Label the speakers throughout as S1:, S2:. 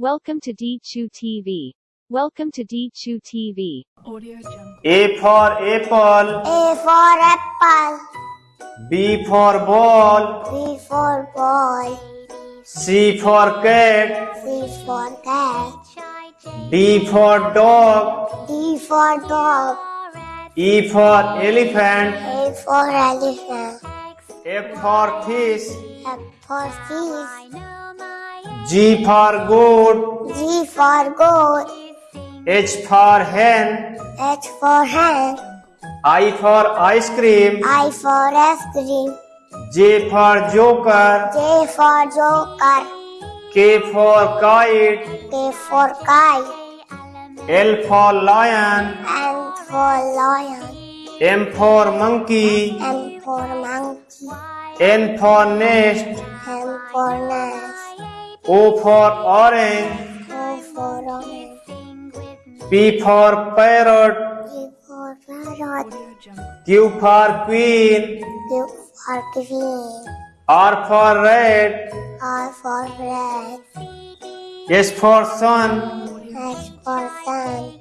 S1: Welcome to D2 TV. Welcome to D2 TV.
S2: Audio Jungle.
S3: A for apple,
S4: A for apple,
S3: B for ball,
S4: B for ball,
S3: C for cat,
S4: C for cat,
S3: D for dog,
S4: D for dog,
S3: E for elephant,
S4: A for elephant,
S3: F for fish,
S4: F for fish,
S3: G for goat,
S4: G for goat,
S3: H for hen,
S4: H for hen,
S3: I for ice cream,
S4: I for ice cream,
S3: J for joker,
S4: J for joker,
S3: K for kite,
S4: K for kite,
S3: L for lion,
S4: N for lion,
S3: M for monkey,
S4: M for monkey,
S3: N for nest,
S4: N for nest,
S3: O for orange,
S4: O for orange,
S3: P for parrot,
S4: P for parrot,
S3: Q for queen,
S4: Q for queen,
S3: R for red,
S4: R for red,
S3: S for sun,
S4: S for sun,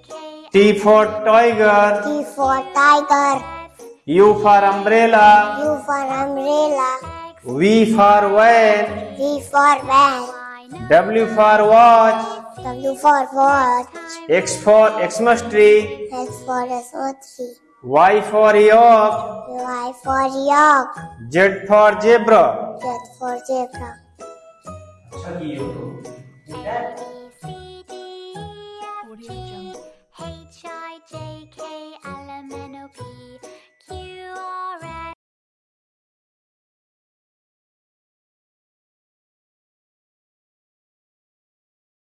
S3: T for tiger,
S4: T for tiger,
S3: U for umbrella,
S4: U for umbrella,
S3: V for van,
S4: V for van,
S3: W for watch,
S4: W for watch,
S3: X for Xmas tree,
S4: X for Xmas
S3: Y for yak,
S4: Y for yak,
S3: Z for zebra.
S4: Z for zebra.
S3: अच्छा की हो तो